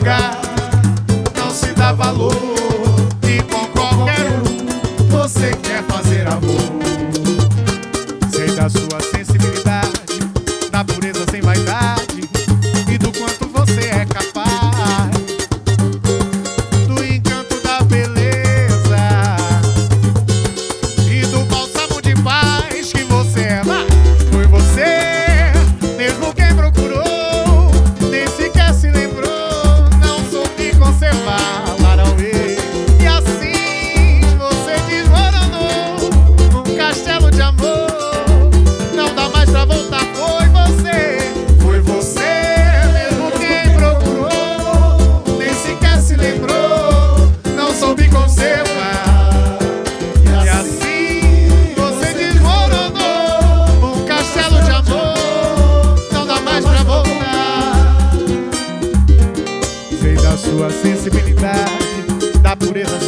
lugar sensibilidade, da pureza